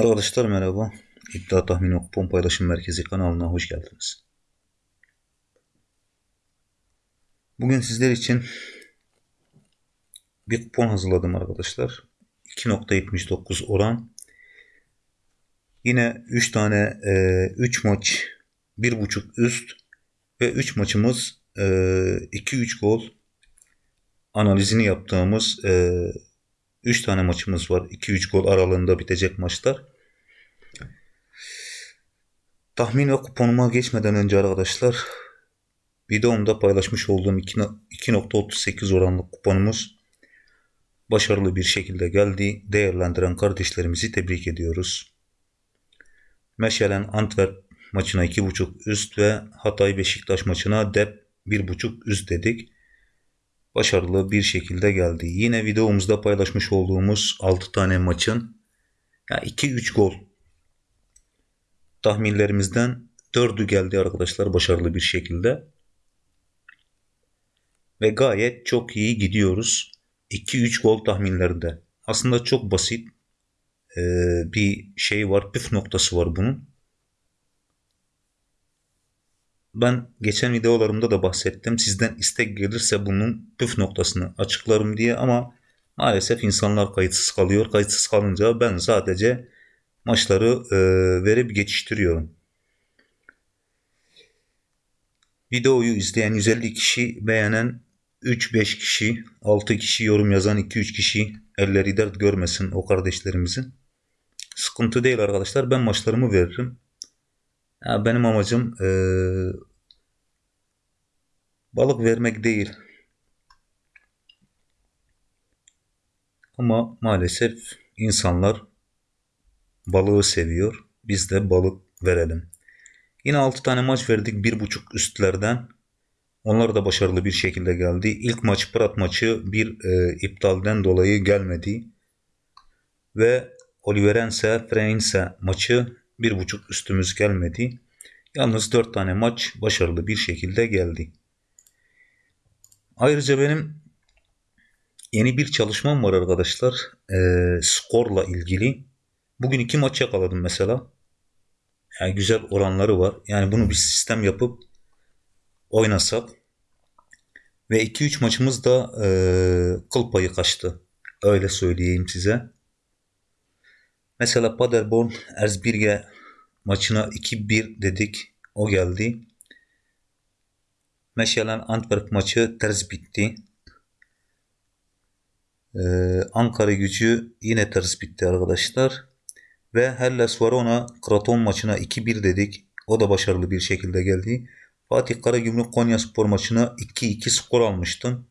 Arkadaşlar merhaba. İddia Tahmin ve Paylaşım Merkezi kanalına hoş geldiniz. Bugün sizler için bir kupon hazırladım arkadaşlar. 2.79 oran. Yine 3 tane 3 e, maç 1.5 üst ve 3 maçımız 2-3 e, gol analizini yaptığımız 3 tane maçımız var. 2-3 gol aralığında bitecek maçlar. Tahmin ve kuponuma geçmeden önce arkadaşlar videomda paylaşmış olduğum 2.38 oranlı kuponumuz başarılı bir şekilde geldi. Değerlendiren kardeşlerimizi tebrik ediyoruz. Meşelen Antwerp maçına 2.5 üst ve Hatay Beşiktaş maçına dep 1.5 üst dedik başarılı bir şekilde geldi. Yine videomuzda paylaşmış olduğumuz 6 tane maçın yani 2-3 gol tahminlerimizden 4'ü geldi arkadaşlar başarılı bir şekilde. Ve gayet çok iyi gidiyoruz. 2-3 gol tahminlerinde. Aslında çok basit bir şey var. Püf noktası var bunun. Ben geçen videolarımda da bahsettim. Sizden istek gelirse bunun püf noktasını açıklarım diye ama maalesef insanlar kayıtsız kalıyor. Kayıtsız kalınca ben sadece maçları e, verip geçiştiriyorum. Videoyu izleyen 150 kişi, beğenen 3-5 kişi, 6 kişi yorum yazan 2-3 kişi elleri dert görmesin o kardeşlerimizin. Sıkıntı değil arkadaşlar. Ben maçlarımı veririm. Ya benim amacım e, balık vermek değil. Ama maalesef insanlar balığı seviyor. Biz de balık verelim. Yine 6 tane maç verdik 1.5 üstlerden. Onlar da başarılı bir şekilde geldi. İlk maç Prat maçı bir e, iptalden dolayı gelmedi. Ve Oliverense Freinse maçı bir buçuk üstümüz gelmedi. Yalnız dört tane maç başarılı bir şekilde geldi. Ayrıca benim yeni bir çalışmam var arkadaşlar. E, skorla ilgili. Bugün iki maç yakaladım mesela. Yani güzel oranları var. Yani bunu bir sistem yapıp oynasak ve 2-3 maçımız da e, kıl payı kaçtı. Öyle söyleyeyim size. Mesela Paderborn Erzbirge maçına 2-1 dedik. O geldi. Meşalen Antwerp maçı ters bitti. Ee, Ankara gücü yine ters bitti arkadaşlar. Ve Hellas Verona Kraton maçına 2-1 dedik. O da başarılı bir şekilde geldi. Fatih Karagümrük Konya Spor maçına 2-2 skor almıştım.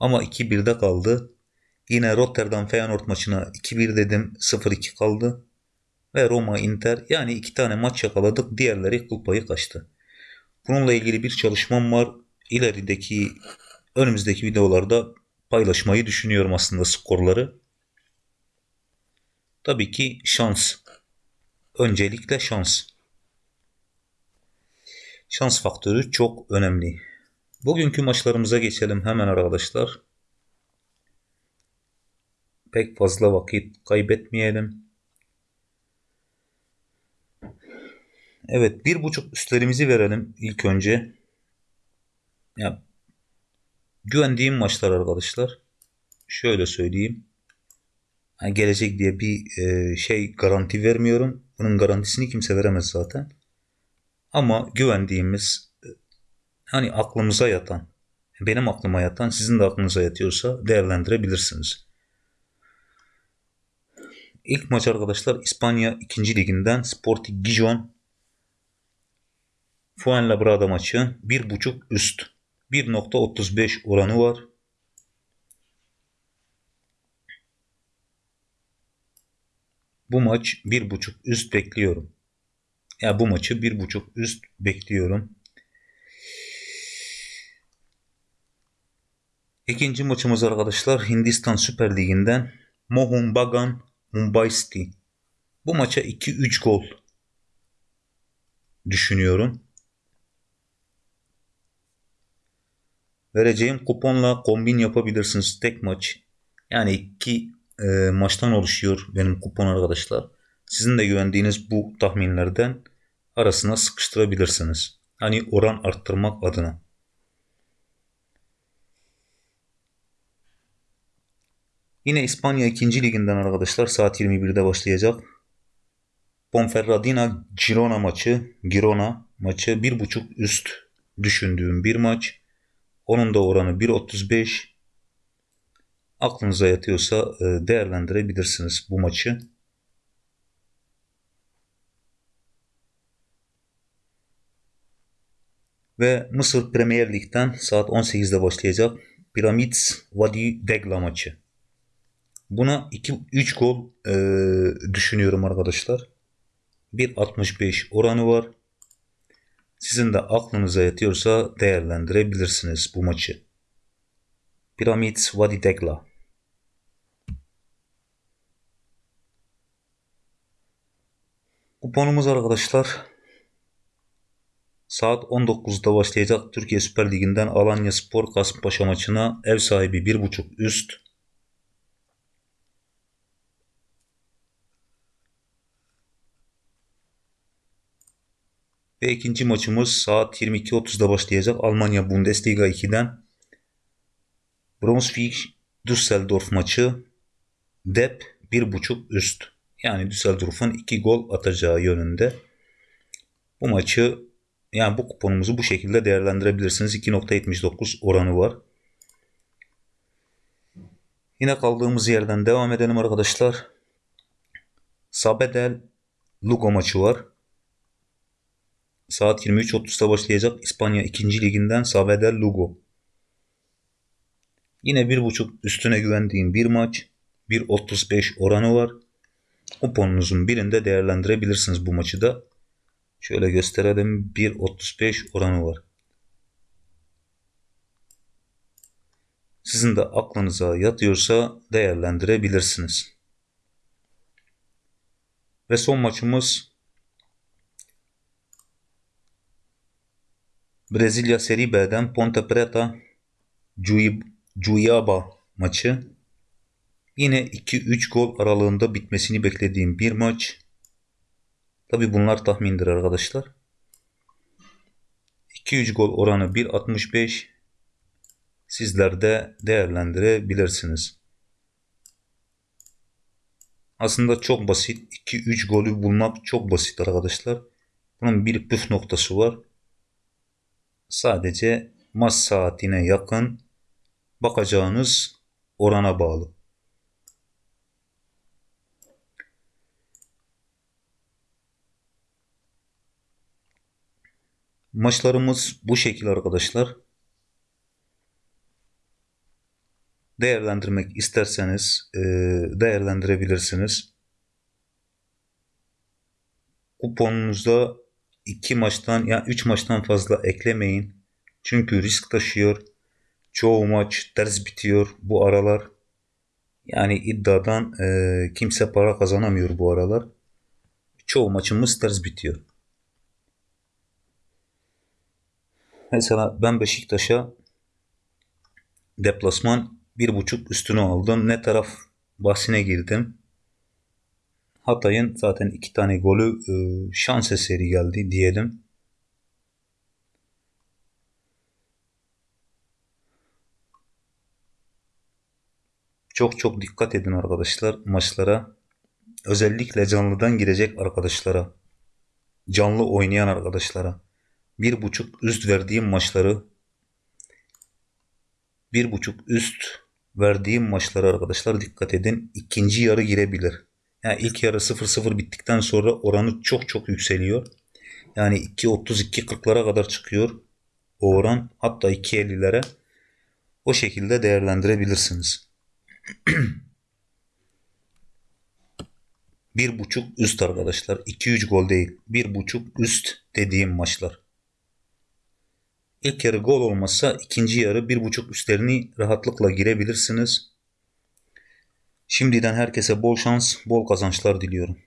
Ama 2-1'de kaldı. Yine Rotterdam Feyenoord maçına 2-1 dedim 0-2 kaldı. Ve Roma Inter yani iki tane maç yakaladık. Diğerleri kıl payı kaçtı. Bununla ilgili bir çalışmam var. İlerideki önümüzdeki videolarda paylaşmayı düşünüyorum aslında skorları. Tabii ki şans. Öncelikle şans. Şans faktörü çok önemli. Bugünkü maçlarımıza geçelim hemen arkadaşlar pek fazla vakit kaybetmeyelim. Evet bir buçuk üstlerimizi verelim ilk önce. Ya, güvendiğim maçlar arkadaşlar. Şöyle söyleyeyim. Yani gelecek diye bir e, şey garanti vermiyorum. Bunun garantisini kimse veremez zaten. Ama güvendiğimiz hani aklımıza yatan benim aklıma yatan sizin de aklınıza yatıyorsa değerlendirebilirsiniz. İlk maç arkadaşlar İspanya 2. liginden Sporting Gijon Fuenlabrada maçı 1.5 üst 1.35 oranı var. Bu maç 1.5 üst bekliyorum. Ya yani bu maçı 1.5 üst bekliyorum. İkinci maçımız arkadaşlar Hindistan Süper Ligi'nden Mohun Bagan Mumbai City. Bu maça 2-3 gol düşünüyorum. Vereceğim kuponla kombin yapabilirsiniz tek maç. Yani iki e, maçtan oluşuyor benim kupon arkadaşlar. sizin de güvendiğiniz bu tahminlerden arasına sıkıştırabilirsiniz. Hani oran arttırmak adına. Yine İspanya 2. liginden arkadaşlar saat 21'de başlayacak. Ponferradina Girona maçı, Girona maçı 1.5 üst düşündüğüm bir maç. Onun da oranı 1.35. Aklınıza yatıyorsa e, değerlendirebilirsiniz bu maçı. Ve Mısır Premier Lig'den saat 18'de başlayacak Pyramids Vadi Degla maçı. Buna 2-3 gol e, düşünüyorum arkadaşlar. 1.65 oranı var. Sizin de aklınıza yatıyorsa değerlendirebilirsiniz bu maçı. Pyramids Vadi Degla. Kuponumuz arkadaşlar saat 19'da başlayacak Türkiye Süper Ligi'nden Alanya Spor Kasımpaşa maçına ev sahibi 1.5 üst Ve ikinci maçımız saat 22.30'da başlayacak Almanya Bundesliga 2'den Brunswick Düsseldorf maçı Dep 1.5 üst. Yani Düsseldorf'un 2 gol atacağı yönünde. Bu maçı yani bu kuponumuzu bu şekilde değerlendirebilirsiniz. 2.79 oranı var. Yine kaldığımız yerden devam edelim arkadaşlar. Sabedel Lugo maçı var. Saat 23.30'da başlayacak İspanya 2. liginden Sabedel Lugo. Yine 1.5 üstüne güvendiğim bir maç. 1.35 oranı var. Kuponunuzun birinde değerlendirebilirsiniz bu maçı da. Şöyle gösterelim. 1.35 oranı var. Sizin de aklınıza yatıyorsa değerlendirebilirsiniz. Ve son maçımız Brezilya Seri B'den Ponte Preta Cuyaba maçı. Yine 2-3 gol aralığında bitmesini beklediğim bir maç. Tabi bunlar tahmindir arkadaşlar. 2-3 gol oranı 1.65 sizler de değerlendirebilirsiniz. Aslında çok basit. 2-3 golü bulmak çok basit arkadaşlar. Bunun bir püf noktası var. Sadece maç saatine yakın bakacağınız orana bağlı. Maçlarımız bu şekil arkadaşlar. Değerlendirmek isterseniz e, değerlendirebilirsiniz. Kuponunuzda iki maçtan ya yani üç maçtan fazla eklemeyin. Çünkü risk taşıyor. Çoğu maç ters bitiyor bu aralar. Yani iddiadan e, kimse para kazanamıyor bu aralar. Çoğu maçımız ters bitiyor. Mesela ben Beşiktaş'a deplasman bir buçuk üstünü aldım. Ne taraf bahsine girdim. Hatay'ın zaten iki tane golü e, şans eseri geldi diyelim. Çok çok dikkat edin arkadaşlar maçlara. Özellikle canlıdan girecek arkadaşlara. Canlı oynayan arkadaşlara bir buçuk üst verdiğim maçları bir buçuk üst verdiğim maçları arkadaşlar dikkat edin. ikinci yarı girebilir. Yani ilk yarı 0-0 bittikten sonra oranı çok çok yükseliyor. Yani 2.32-40'lara kadar çıkıyor o oran. Hatta 2.50'lere. O şekilde değerlendirebilirsiniz. bir buçuk üst arkadaşlar. 2-3 gol değil. Bir buçuk üst dediğim maçlar. İlk yarı gol olmasa ikinci yarı bir buçuk üstlerini rahatlıkla girebilirsiniz. Şimdiden herkese bol şans, bol kazançlar diliyorum.